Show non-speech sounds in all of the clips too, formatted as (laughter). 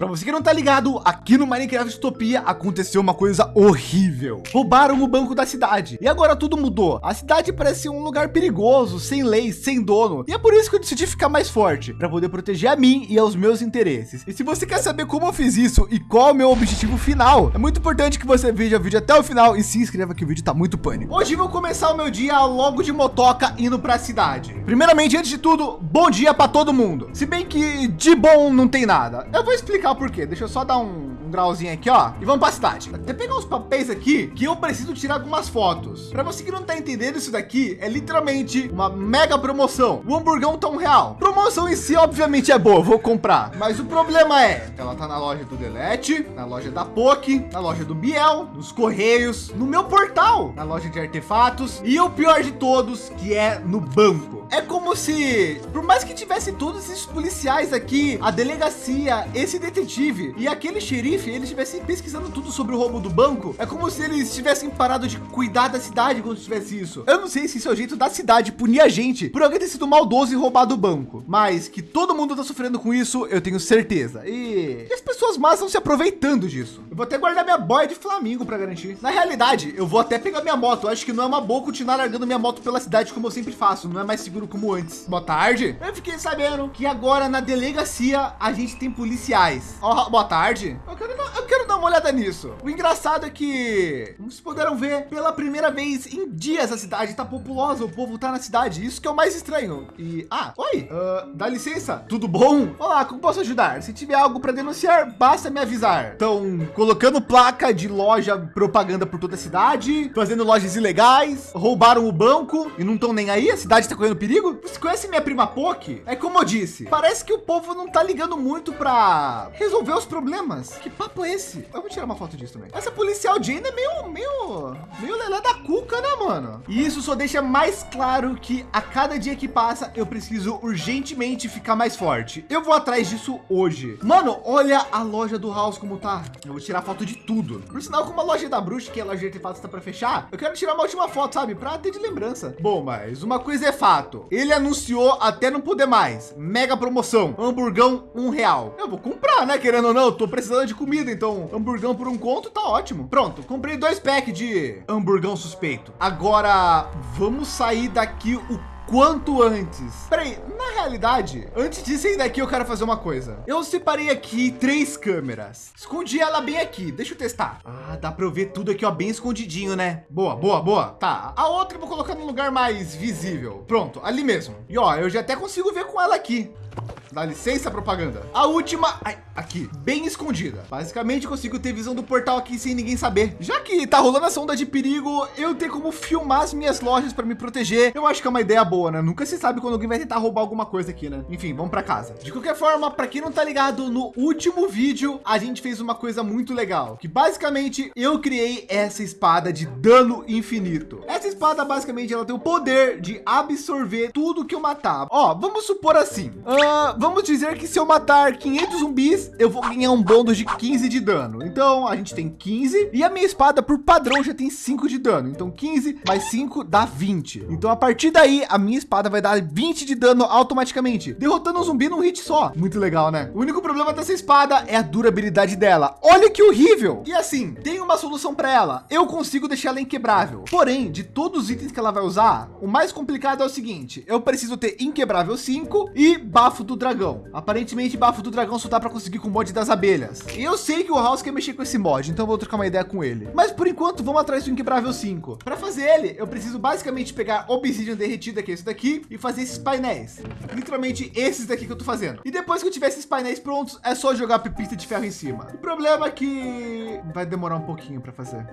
Para você que não tá ligado, aqui no Minecraft Utopia aconteceu uma coisa horrível. Roubaram o banco da cidade e agora tudo mudou. A cidade parece um lugar perigoso, sem lei, sem dono. E é por isso que eu decidi ficar mais forte, para poder proteger a mim e aos meus interesses. E se você quer saber como eu fiz isso e qual é o meu objetivo final, é muito importante que você veja o vídeo até o final e se inscreva que o vídeo tá muito pânico. Hoje vou começar o meu dia logo de motoca indo para a cidade. Primeiramente, antes de tudo, bom dia para todo mundo. Se bem que de bom não tem nada. Eu vou explicar explicar o porquê. Deixa eu só dar um, um grauzinho aqui, ó. E vamos para a cidade. Até pegar uns papéis aqui que eu preciso tirar algumas fotos. Para você que não tá entendendo isso daqui, é literalmente uma mega promoção. O hamburgão tá um real. Promoção em si, obviamente, é boa. Vou comprar. Mas o problema é, ela tá na loja do Delete, na loja da POC, na loja do Biel, nos Correios, no meu portal, na loja de artefatos e o pior de todos, que é no banco. É como se, por mais que tivesse todos esses policiais aqui, a delegacia, esse detetive e aquele xerife, eles estivessem pesquisando tudo sobre o roubo do banco. É como se eles tivessem parado de cuidar da cidade quando tivesse isso. Eu não sei se isso é o jeito da cidade punir a gente por alguém ter sido maldoso e roubado o banco, mas que todo mundo tá sofrendo com isso, eu tenho certeza. E, e as pessoas más estão se aproveitando disso. Eu vou até guardar minha boia de Flamingo para garantir. Na realidade, eu vou até pegar minha moto. Eu acho que não é uma boa continuar largando minha moto pela cidade como eu sempre faço. Não é mais seguro como antes. Boa tarde. Eu fiquei sabendo que agora na delegacia a gente tem policiais. Oh, boa tarde. Eu quero, eu quero dar uma olhada nisso. O engraçado é que, como vocês puderam ver, pela primeira vez em dias a cidade está populosa, o povo está na cidade. Isso que é o mais estranho. E, ah, oi, uh, dá licença, tudo bom? Olá, como posso ajudar? Se tiver algo para denunciar, basta me avisar. Estão colocando placa de loja propaganda por toda a cidade, fazendo lojas ilegais, roubaram o banco e não estão nem aí. A cidade está correndo perigo. Você conhece minha prima Poki? É como eu disse, parece que o povo não tá ligando muito para resolver os problemas. Que papo é esse? Eu vou tirar uma foto disso também. Essa policial Jane é meio, meio, meio lelé da cuca, né, mano? E isso só deixa mais claro que a cada dia que passa, eu preciso urgentemente ficar mais forte. Eu vou atrás disso hoje. Mano, olha a loja do House como tá. Eu vou tirar foto de tudo. Por sinal, como a loja da bruxa, que é a loja de artefatos está para fechar, eu quero tirar uma última foto, sabe? Para ter de lembrança. Bom, mas uma coisa é fato. Ele anunciou até não poder mais. Mega promoção. Hamburgão um real. Eu vou comprar, né? Querendo ou não, tô precisando de. Então, hamburgão por um conto tá ótimo. Pronto, comprei dois packs de hamburgão suspeito. Agora, vamos sair daqui o quanto antes. Peraí, na realidade, antes de sair daqui, eu quero fazer uma coisa. Eu separei aqui três câmeras. Escondi ela bem aqui. Deixa eu testar. Ah, dá para eu ver tudo aqui, ó, bem escondidinho, né? Boa, boa, boa. Tá. A outra eu vou colocar num lugar mais visível. Pronto, ali mesmo. E ó, eu já até consigo ver com ela aqui. Dá licença, propaganda. A última, ai, aqui, bem escondida. Basicamente, consigo ter visão do portal aqui sem ninguém saber. Já que tá rolando essa onda de perigo, eu tenho como filmar as minhas lojas para me proteger. Eu acho que é uma ideia boa, né? Nunca se sabe quando alguém vai tentar roubar alguma coisa aqui, né? Enfim, vamos para casa. De qualquer forma, para quem não tá ligado, no último vídeo, a gente fez uma coisa muito legal, que basicamente eu criei essa espada de dano infinito. Essa espada, basicamente, ela tem o poder de absorver tudo que eu matar. Ó, vamos supor assim. Uh, vamos dizer que se eu matar 500 zumbis, eu vou ganhar um bônus de 15 de dano. Então a gente tem 15 e a minha espada por padrão já tem 5 de dano. Então 15 mais 5 dá 20. Então a partir daí a minha espada vai dar 20 de dano automaticamente, derrotando um zumbi num hit só. Muito legal, né? O único problema dessa espada é a durabilidade dela. Olha que horrível. E assim, tem uma solução para ela. Eu consigo deixar ela inquebrável. Porém, de todos os itens que ela vai usar, o mais complicado é o seguinte, eu preciso ter inquebrável 5 e bafo do dragão dragão. Aparentemente, bafo do dragão só dá para conseguir com o mod das abelhas. E eu sei que o House quer mexer com esse mod, então vou trocar uma ideia com ele. Mas por enquanto, vamos atrás do Inquebrável 5. Para fazer ele, eu preciso basicamente pegar obsidian derretida, que é esse daqui, e fazer esses painéis. Literalmente esses daqui que eu tô fazendo. E depois que eu tiver esses painéis prontos, é só jogar pepita de ferro em cima. O problema é que vai demorar um pouquinho para fazer.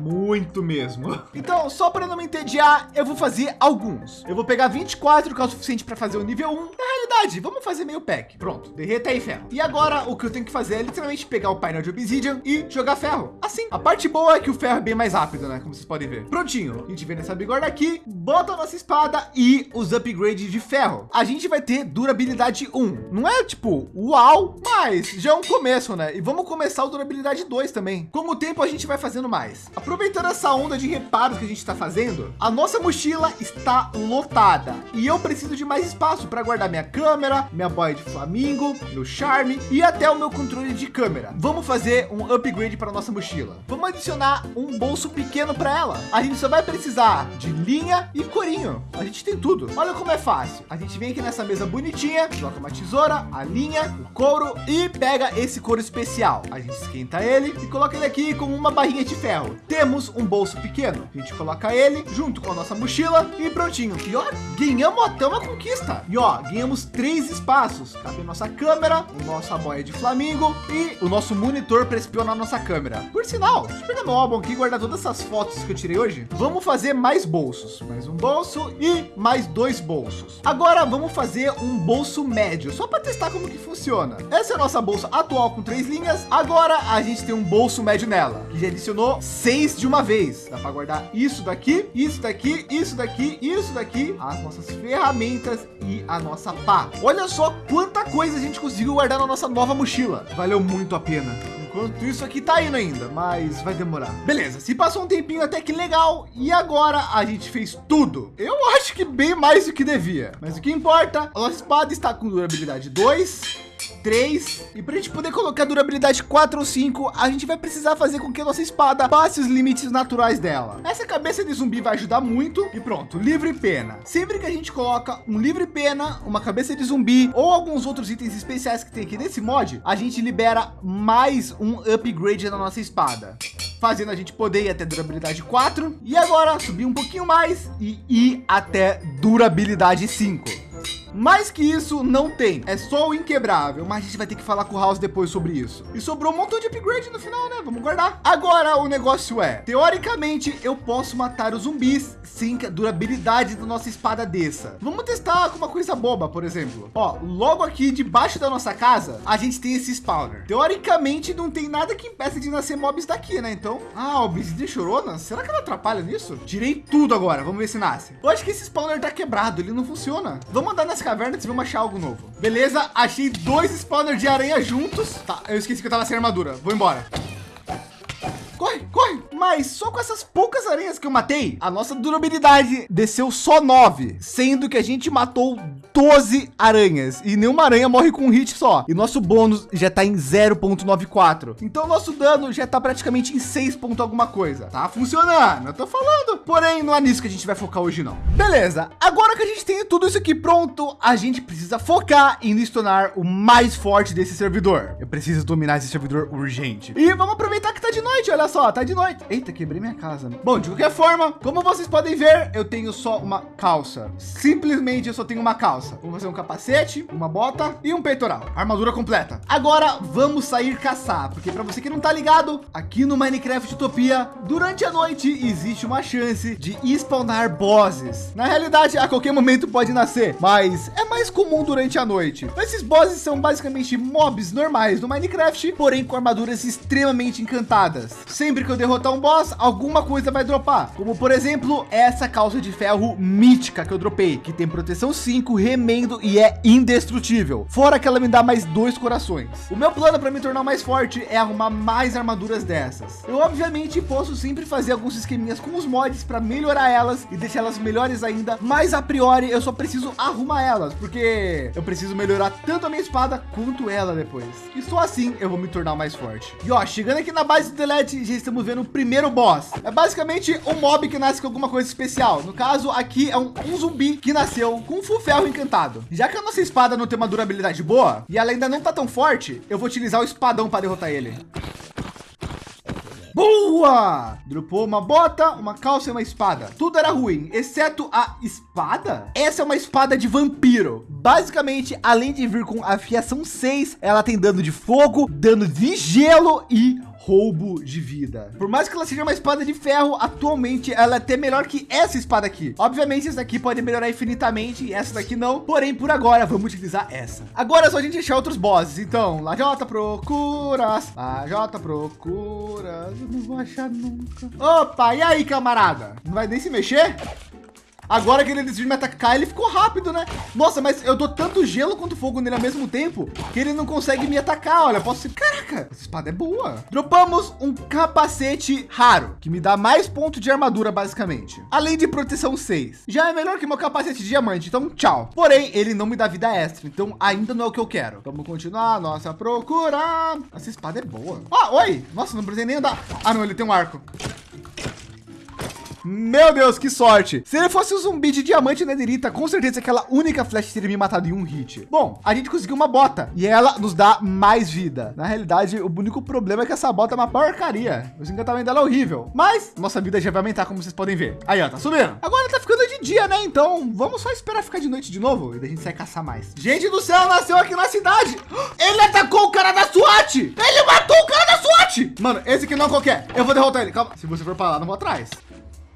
Muito mesmo. (laughs) Então, só para não me entediar, eu vou fazer alguns. Eu vou pegar 24, que é o suficiente para fazer o nível 1. Na realidade, vamos fazer meio pack. Pronto, derreta aí ferro. E agora o que eu tenho que fazer é literalmente pegar o painel de obsidian e jogar ferro. Assim. A parte boa é que o ferro é bem mais rápido, né? Como vocês podem ver. Prontinho. A gente vem nessa bigorna aqui, bota a nossa espada e os upgrades de ferro. A gente vai ter durabilidade 1. Não é tipo, uau, mas já é um começo, né? E vamos começar o durabilidade 2 também. Com o tempo a gente vai fazendo mais. Aproveitando essa onda de reparos que a gente está fazendo? A nossa mochila está lotada e eu preciso de mais espaço para guardar minha câmera, minha boia de flamingo, meu charme e até o meu controle de câmera. Vamos fazer um upgrade para nossa mochila. Vamos adicionar um bolso pequeno para ela. A gente só vai precisar de linha e corinho. A gente tem tudo. Olha como é fácil. A gente vem aqui nessa mesa bonitinha, coloca uma tesoura, a linha, o couro e pega esse couro especial. A gente esquenta ele e coloca ele aqui com uma barrinha de ferro. Temos um bolso pequeno. A gente coloca ele junto com a nossa mochila e prontinho. E ó, ganhamos até uma conquista. E ó, ganhamos três espaços. Cabe a nossa câmera, o nossa boia de flamingo e o nosso monitor para espionar nossa câmera. Por sinal, deixa eu pegar meu álbum aqui e guardar todas essas fotos que eu tirei hoje. Vamos fazer mais bolsos. Mais um bolso e mais dois bolsos. Agora vamos fazer um bolso médio, só para testar como que funciona. Essa é a nossa bolsa atual com três linhas. Agora a gente tem um bolso médio nela, que já adicionou seis de uma vez. Dá para guardar isso daqui, isso daqui, isso daqui, isso daqui, as nossas ferramentas e a nossa pá. Olha só quanta coisa a gente conseguiu guardar na nossa nova mochila. Valeu muito a pena. Enquanto isso aqui tá indo ainda, mas vai demorar. Beleza, se passou um tempinho até que legal. E agora a gente fez tudo. Eu (laughs) acho que bem mais do que devia. Mas o que importa, a nossa espada está com durabilidade 2 3. E para a gente poder colocar durabilidade 4 ou 5, a gente vai precisar fazer com que a nossa espada passe os limites naturais dela. Essa cabeça de zumbi vai ajudar muito. E pronto, livre pena. Sempre que a gente coloca um livre pena, uma cabeça de zumbi ou alguns outros itens especiais que tem aqui nesse mod, a gente libera mais um upgrade na nossa espada fazendo a gente poder ir até durabilidade 4 e agora subir um pouquinho mais e ir até durabilidade 5. Mais que isso não tem, é só o inquebrável, mas a gente vai ter que falar com o House depois sobre isso. E sobrou um montão de upgrade no final, né? Vamos guardar. Agora o negócio é, teoricamente eu posso matar os zumbis sem que a durabilidade da nossa espada desça. Vamos testar com uma coisa boba, por exemplo. Ó, logo aqui debaixo da nossa casa, a gente tem esse spawner. Teoricamente não tem nada que impeça de nascer mobs daqui, né? Então, ah, o de chorona, será que ela atrapalha nisso? Tirei tudo agora, vamos ver se nasce. Eu acho que esse spawner tá quebrado, ele não funciona. Vamos andar nessa cavernas e vamos achar algo novo. Beleza, achei dois spawners de aranha juntos. Tá, eu esqueci que eu tava sem armadura. Vou embora. Corre, corre. Mas só com essas poucas aranhas que eu matei, a nossa durabilidade desceu só 9, sendo que a gente matou 12 aranhas e nenhuma aranha morre com um hit só. E nosso bônus já está em 0.94. Então nosso dano já está praticamente em 6 ponto alguma coisa. Tá funcionando, eu tô falando. Porém, não é nisso que a gente vai focar hoje não. Beleza, agora que a gente tem tudo isso aqui pronto, a gente precisa focar em nos tornar o mais forte desse servidor. Eu preciso dominar esse servidor urgente. E vamos aproveitar que tá de noite, olha só, tá de noite. Eita, quebrei minha casa. Bom, de qualquer forma, como vocês podem ver, eu tenho só uma calça. Simplesmente eu só tenho uma calça. Vamos fazer um capacete, uma bota e um peitoral. Armadura completa. Agora vamos sair caçar, porque para você que não tá ligado, aqui no Minecraft Utopia, durante a noite existe uma chance de spawnar bosses. Na realidade, a qualquer momento pode nascer, mas é mais comum durante a noite. Esses bosses são basicamente mobs normais do Minecraft, porém com armaduras extremamente encantadas. Sempre que eu derrotar um boss, alguma coisa vai dropar, como por exemplo, essa calça de ferro mítica que eu dropei, que tem proteção 5, tremendo e é indestrutível. Fora que ela me dá mais dois corações. O meu plano para me tornar mais forte é arrumar mais armaduras dessas. Eu obviamente posso sempre fazer alguns esqueminhas com os mods para melhorar elas e deixar elas melhores ainda. Mas a priori eu só preciso arrumar elas, porque eu preciso melhorar tanto a minha espada quanto ela depois. E só assim eu vou me tornar mais forte. E ó, chegando aqui na base do Delete, estamos vendo o primeiro boss. É basicamente um mob que nasce com alguma coisa especial. No caso aqui é um, um zumbi que nasceu com um ferro encantado. Já que a nossa espada não tem uma durabilidade boa e ela ainda não tá tão forte, eu vou utilizar o espadão para derrotar ele. Boa! Dropou uma bota, uma calça e uma espada. Tudo era ruim, exceto a espada. Essa é uma espada de vampiro. Basicamente, além de vir com afiação 6, ela tem dano de fogo, dano de gelo e roubo de vida. Por mais que ela seja uma espada de ferro, atualmente ela é até melhor que essa espada aqui. Obviamente, essa daqui pode melhorar infinitamente e essa daqui não. Porém, por agora, vamos utilizar essa. Agora é só a gente achar outros bosses. Então, Lajota procuras, Lajota procuras. Eu não vou achar nunca. Opa, e aí, camarada? Não vai nem se mexer? Agora que ele decidiu me atacar, ele ficou rápido, né? Nossa, mas eu dou tanto gelo quanto fogo nele ao mesmo tempo que ele não consegue me atacar. Olha, posso... Caraca, essa espada é boa. Dropamos um capacete raro, que me dá mais ponto de armadura, basicamente. Além de proteção 6. Já é melhor que meu capacete de diamante, então tchau. Porém, ele não me dá vida extra, então ainda não é o que eu quero. Vamos continuar nossa procura. Essa espada é boa. Ah, oi. Nossa, não precisei nem andar. Ah, não, ele tem um arco. Meu Deus, que sorte. Se ele fosse um zumbi de diamante nederita, com certeza aquela única flecha teria me matado em um hit. Bom, a gente conseguiu uma bota e ela nos dá mais vida. Na realidade, o único problema é que essa bota é uma porcaria. O encantamento dela é horrível, mas nossa vida já vai aumentar, como vocês podem ver. Aí, ó, tá subindo. Agora tá ficando de dia, né? Então vamos só esperar ficar de noite de novo e daí a gente sai caçar mais. Gente do céu, nasceu aqui na cidade. (gasps) Ele atacou o cara da SWAT. Ele matou o cara da SWAT. Mano, esse aqui não é qualquer. Eu vou derrotar ele. Calma. Se você for para lá, não vou atrás.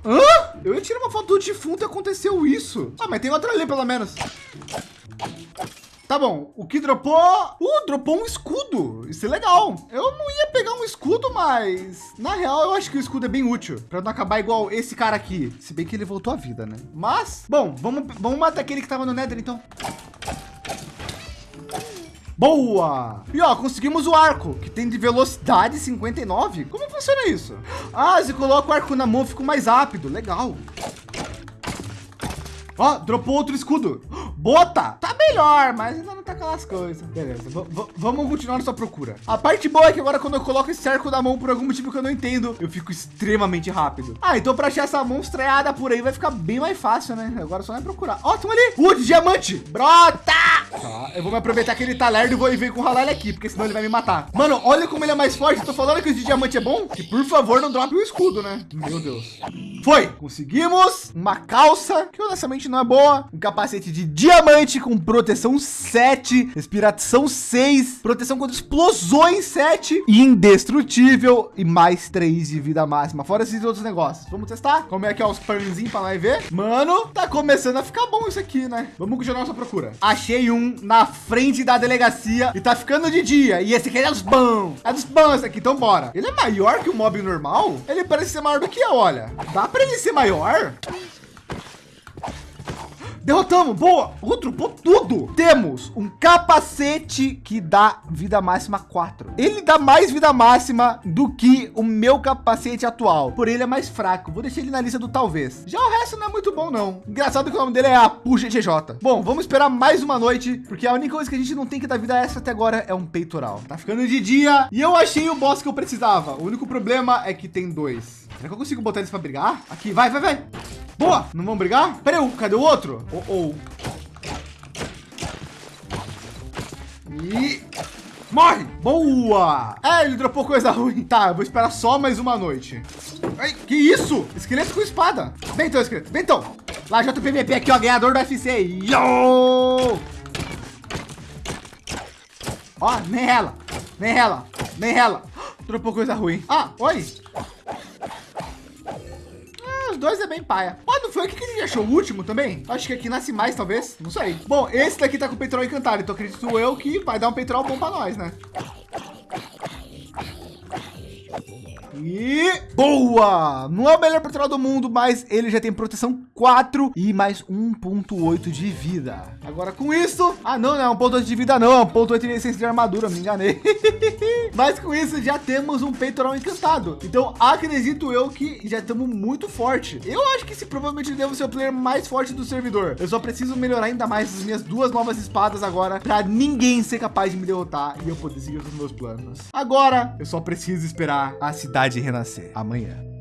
Hã? Eu ia tirar uma foto do defunto e aconteceu isso. Ah, mas tem outra ali pelo menos. Tá bom, o que dropou? Uh, dropou um escudo. Isso é legal. Eu não ia pegar um escudo, mas na real eu acho que o escudo é bem útil para não acabar igual esse cara aqui. Se bem que ele voltou à vida, né? Mas, bom, vamos, vamos matar aquele que tava no Nether, então. Boa! E ó, conseguimos o arco, que tem de velocidade 59. Como funciona isso? Ah, se coloca o arco na mão, fica mais rápido. Legal. Ó, dropou outro escudo. Bota, tá melhor, mas ainda não tá aquelas coisas. Beleza, vamos continuar nossa procura. A parte boa é que agora quando eu coloco esse arco na mão por algum motivo que eu não entendo, eu fico extremamente rápido. Ah, então para achar essa monstreada por aí vai ficar bem mais fácil, né? Agora só é procurar. Ó, tem ali. Uh, diamante. Brota! Tá, eu vou me aproveitar que ele tá lerdo e vou vir com o ele aqui, porque senão ele vai me matar. Mano, olha como ele é mais forte. Eu tô falando que o de diamante é bom. Que por favor não drope o escudo, né? Meu Deus. Foi. Conseguimos uma calça, que honestamente não é boa. Um capacete de diamante com proteção 7, respiração 6, proteção contra explosões 7, indestrutível e mais 3 de vida máxima. Fora esses outros negócios. Vamos testar? Como é que é os pãozinhos para nós ver? Mano, tá começando a ficar bom isso aqui, né? Vamos continuar nossa procura. Achei um na frente da delegacia e tá ficando de dia. E esse aqui é dos bons. É dos bons esse aqui, então bora. Ele é maior que o mob normal? Ele parece ser maior do que eu, olha. Dá para ele ser maior? Derrotamos, boa. O dropou tudo. Temos um capacete que dá vida máxima 4. Ele dá mais vida máxima do que o meu capacete atual. Por ele é mais fraco. Vou deixar ele na lista do talvez. Já o resto não é muito bom, não. Engraçado que o nome dele é a Puxa GJ. Bom, vamos esperar mais uma noite, porque a única coisa que a gente não tem que dar vida extra até agora é um peitoral. Tá ficando de dia e eu achei o boss que eu precisava. O único problema é que tem dois. Será que eu consigo botar eles para brigar? Aqui, vai, vai, vai. Boa! Não vão brigar? Peraí, cadê o outro? Oh, oh. E... Morre! Boa! É, ele dropou coisa ruim. Tá, eu vou esperar só mais uma noite. Ai, que isso? Esqueleto com espada. Vem então, esqueleto. Vem então. Lá, JPVP aqui, ó, ganhador do FC. Yo! Ó, nem ela. Nem ela. Nem ela. (gasps) Dropou coisa ruim. Ah, oi dois é bem paia. Mas não foi aqui que gente achou o último também? Acho que aqui nasce mais, talvez. Não sei. Bom, esse daqui tá com o petróleo encantado. Então acredito eu que vai dar um petróleo bom para nós, né? E boa! Não é o melhor petróleo do mundo, mas ele já tem proteção 4 e mais 1.8 de vida. Agora com isso, ah não, não é um ponto de vida não, é um ponto de essência de armadura, me enganei. (laughs) mas com isso já temos um peitoral encantado. Então acredito eu que já estamos muito forte. Eu acho que esse provavelmente devo ser o player mais forte do servidor. Eu só preciso melhorar ainda mais as minhas duas novas espadas agora para ninguém ser capaz de me derrotar e eu poder seguir os meus planos. Agora eu só preciso esperar a cidade renascer amanhã.